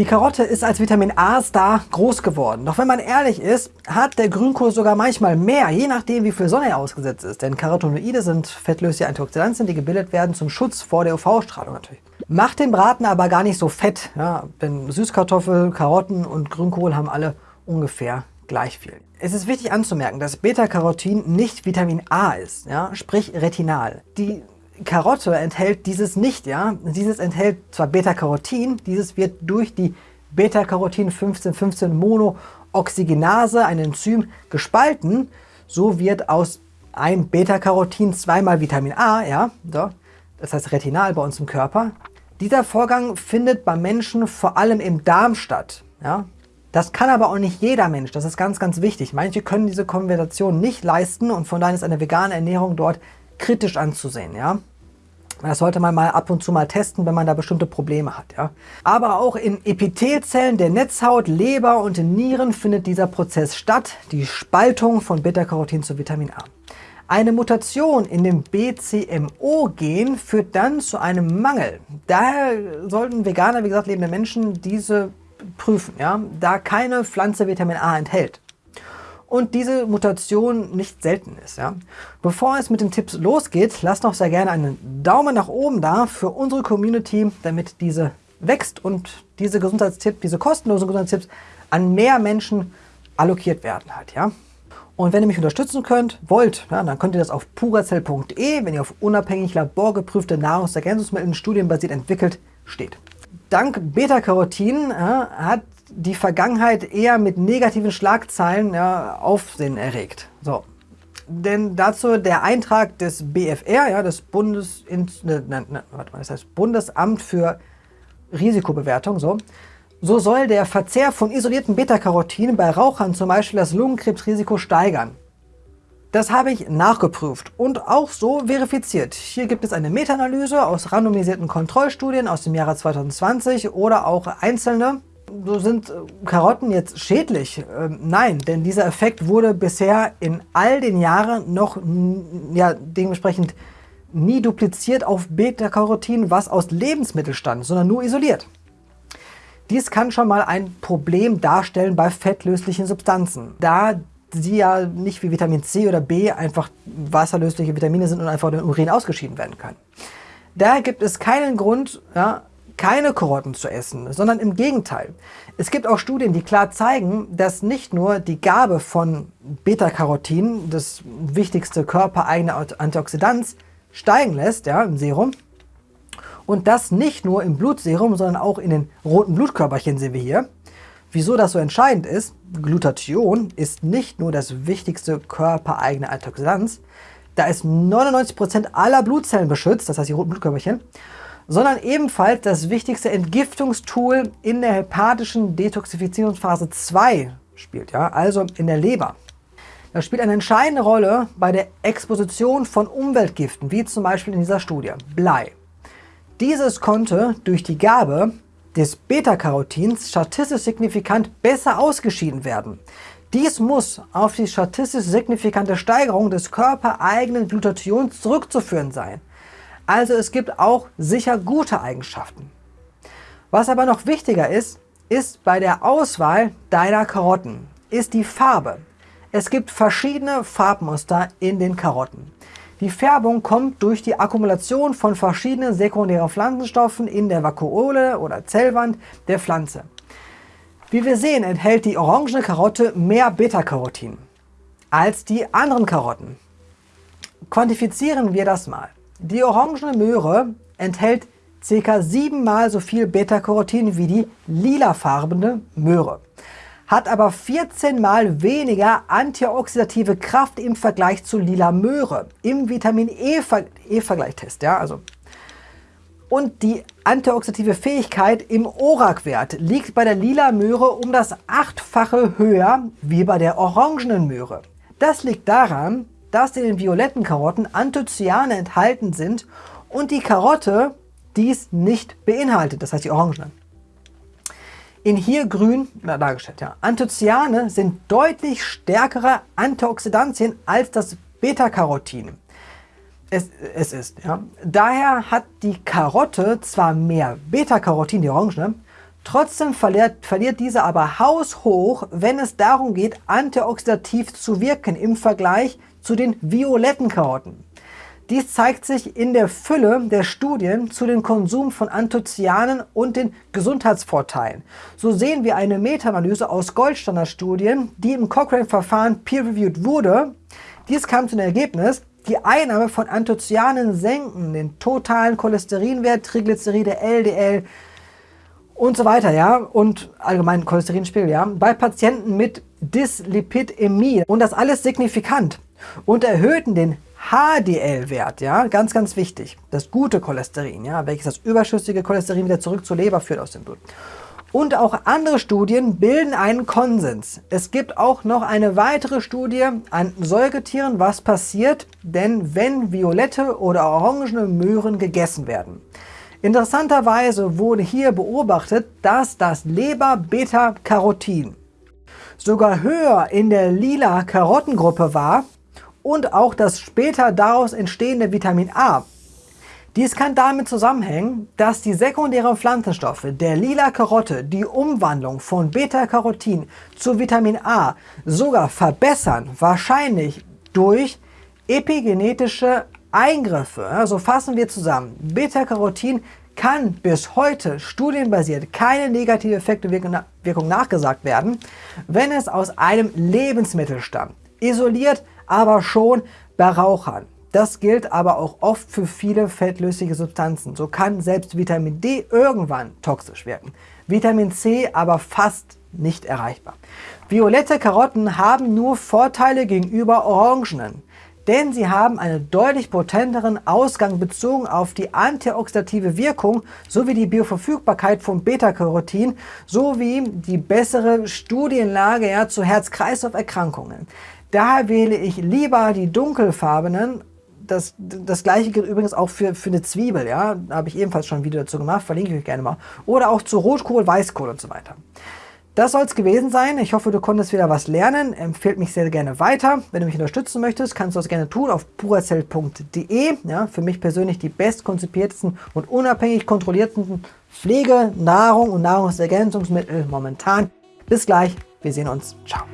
Die Karotte ist als Vitamin A-Star groß geworden. Doch wenn man ehrlich ist, hat der Grünkohl sogar manchmal mehr, je nachdem wie viel Sonne er ausgesetzt ist. Denn Carotenoide sind fettlösliche Antioxidantien, die gebildet werden zum Schutz vor der UV-Strahlung natürlich. Macht den Braten aber gar nicht so fett. Ja, denn Süßkartoffel, Karotten und Grünkohl haben alle ungefähr gleich viel. Es ist wichtig anzumerken, dass Beta-Carotin nicht Vitamin A ist, ja, sprich Retinal. Die Karotte enthält dieses nicht, ja. Dieses enthält zwar Beta-Carotin, dieses wird durch die Beta-Carotin 1515 Monooxygenase, ein Enzym, gespalten. So wird aus einem Beta-Carotin zweimal Vitamin A, ja, so, das heißt Retinal bei uns im Körper. Dieser Vorgang findet beim Menschen vor allem im Darm statt. Ja. Das kann aber auch nicht jeder Mensch, das ist ganz, ganz wichtig. Manche können diese Konversation nicht leisten und von daher ist eine vegane Ernährung dort kritisch anzusehen. Ja. Das sollte man mal ab und zu mal testen, wenn man da bestimmte Probleme hat. Ja? Aber auch in Epithelzellen der Netzhaut, Leber und Nieren findet dieser Prozess statt, die Spaltung von Beta-Carotin zu Vitamin A. Eine Mutation in dem BCMO-Gen führt dann zu einem Mangel. Daher sollten Veganer, wie gesagt, lebende Menschen diese prüfen, ja? da keine Pflanze Vitamin A enthält und diese Mutation nicht selten ist. Ja? Bevor es mit den Tipps losgeht, lasst doch sehr gerne einen Daumen nach oben da für unsere Community, damit diese wächst und diese Gesundheitstipps, diese kostenlosen Gesundheitstipps an mehr Menschen allokiert werden halt. Ja? Und wenn ihr mich unterstützen könnt, wollt, ja, dann könnt ihr das auf puracell.de, wenn ihr auf unabhängig laborgeprüfte Nahrungsergänzungsmittel studienbasiert entwickelt steht. Dank Beta-Carotin ja, hat die Vergangenheit eher mit negativen Schlagzeilen ja, Aufsehen erregt. So. Denn dazu der Eintrag des BFR, ja, des Bundes, ne, ne, ne, warte mal, das heißt Bundesamt für Risikobewertung, so, so soll der Verzehr von isolierten Beta-Carotinen bei Rauchern zum Beispiel das Lungenkrebsrisiko steigern. Das habe ich nachgeprüft und auch so verifiziert. Hier gibt es eine Meta-Analyse aus randomisierten Kontrollstudien aus dem Jahre 2020 oder auch einzelne so sind äh, Karotten jetzt schädlich? Ähm, nein, denn dieser Effekt wurde bisher in all den Jahren noch ja, dementsprechend nie dupliziert auf Beta-Carotin, was aus Lebensmitteln stammt, sondern nur isoliert. Dies kann schon mal ein Problem darstellen bei fettlöslichen Substanzen, da sie ja nicht wie Vitamin C oder B einfach wasserlösliche Vitamine sind und einfach in den Urin ausgeschieden werden können. Daher gibt es keinen Grund, ja, keine Karotten zu essen, sondern im Gegenteil. Es gibt auch Studien, die klar zeigen, dass nicht nur die Gabe von Beta-Carotin, das wichtigste körpereigene Antioxidant, steigen lässt ja, im Serum, und das nicht nur im Blutserum, sondern auch in den roten Blutkörperchen sehen wir hier. Wieso das so entscheidend ist, Glutathion ist nicht nur das wichtigste körpereigene Antioxidant, da es 99% aller Blutzellen beschützt, das heißt die roten Blutkörperchen, sondern ebenfalls das wichtigste Entgiftungstool in der hepatischen Detoxifizierungsphase 2 spielt, ja, also in der Leber. Das spielt eine entscheidende Rolle bei der Exposition von Umweltgiften, wie zum Beispiel in dieser Studie Blei. Dieses konnte durch die Gabe des Beta-Carotins statistisch signifikant besser ausgeschieden werden. Dies muss auf die statistisch signifikante Steigerung des körpereigenen Glutathions zurückzuführen sein. Also es gibt auch sicher gute Eigenschaften. Was aber noch wichtiger ist, ist bei der Auswahl deiner Karotten, ist die Farbe. Es gibt verschiedene Farbmuster in den Karotten. Die Färbung kommt durch die Akkumulation von verschiedenen sekundären Pflanzenstoffen in der Vakuole oder Zellwand der Pflanze. Wie wir sehen, enthält die orangene Karotte mehr Beta-Carotin als die anderen Karotten. Quantifizieren wir das mal. Die orangene Möhre enthält ca. siebenmal so viel Beta-Carotin wie die lilafarbene Möhre, hat aber 14 mal weniger antioxidative Kraft im Vergleich zu lila Möhre im Vitamin E-Vergleichtest. E ja, also. Und die antioxidative Fähigkeit im ORAC-Wert liegt bei der lila Möhre um das achtfache höher wie bei der orangenen Möhre. Das liegt daran, dass in den violetten Karotten Anthocyane enthalten sind und die Karotte dies nicht beinhaltet, das heißt die Orangenen. In hier grün na, dargestellt, ja. Anthocyane sind deutlich stärkere Antioxidantien als das Beta-Carotin. Es, es, ist, ja. Daher hat die Karotte zwar mehr Beta-Carotin, die Orangene, Trotzdem verliert, verliert diese aber haushoch, wenn es darum geht, antioxidativ zu wirken im Vergleich zu den violetten Karotten. Dies zeigt sich in der Fülle der Studien zu dem Konsum von Anthocyanen und den Gesundheitsvorteilen. So sehen wir eine Meta-Analyse aus Goldstandard-Studien, die im Cochrane-Verfahren peer-reviewed wurde. Dies kam zu dem Ergebnis, die Einnahme von Anthocyanen senken den totalen Cholesterinwert, Triglyceride, LDL und so weiter, ja, und allgemein Cholesterinspiegel, ja, bei Patienten mit Dyslipidämie und das alles signifikant und erhöhten den HDL-Wert, ja, ganz, ganz wichtig, das gute Cholesterin, ja, welches das überschüssige Cholesterin wieder zurück zur Leber führt aus dem Blut. Und auch andere Studien bilden einen Konsens. Es gibt auch noch eine weitere Studie an Säugetieren, was passiert, denn wenn violette oder orangene Möhren gegessen werden. Interessanterweise wurde hier beobachtet, dass das Leber-Beta-Carotin sogar höher in der lila Karottengruppe war und auch das später daraus entstehende Vitamin A. Dies kann damit zusammenhängen, dass die sekundären Pflanzenstoffe der lila Karotte die Umwandlung von Beta-Carotin zu Vitamin A sogar verbessern, wahrscheinlich durch epigenetische Eingriffe. Also fassen wir zusammen. Beta-Carotin kann bis heute studienbasiert keine negative Effektwirkung nachgesagt werden, wenn es aus einem Lebensmittel stammt. Isoliert aber schon bei Rauchern. Das gilt aber auch oft für viele fettlösliche Substanzen. So kann selbst Vitamin D irgendwann toxisch wirken. Vitamin C aber fast nicht erreichbar. Violette Karotten haben nur Vorteile gegenüber Orangenen, denn sie haben einen deutlich potenteren Ausgang bezogen auf die antioxidative Wirkung sowie die Bioverfügbarkeit von Beta-Carotin sowie die bessere Studienlage ja, zu Herz-Kreislauf-Erkrankungen. Daher wähle ich lieber die dunkelfarbenen. Das, das gleiche gilt übrigens auch für, für eine Zwiebel, ja. Da habe ich ebenfalls schon ein Video dazu gemacht, verlinke ich euch gerne mal. Oder auch zu Rotkohl, Weißkohl und so weiter. Das soll es gewesen sein. Ich hoffe, du konntest wieder was lernen. Empfehlt mich sehr gerne weiter. Wenn du mich unterstützen möchtest, kannst du das gerne tun auf purazell.de. Ja, für mich persönlich die bestkonzipiertesten und unabhängig kontrollierten Pflege, Nahrung und Nahrungsergänzungsmittel momentan. Bis gleich. Wir sehen uns. Ciao.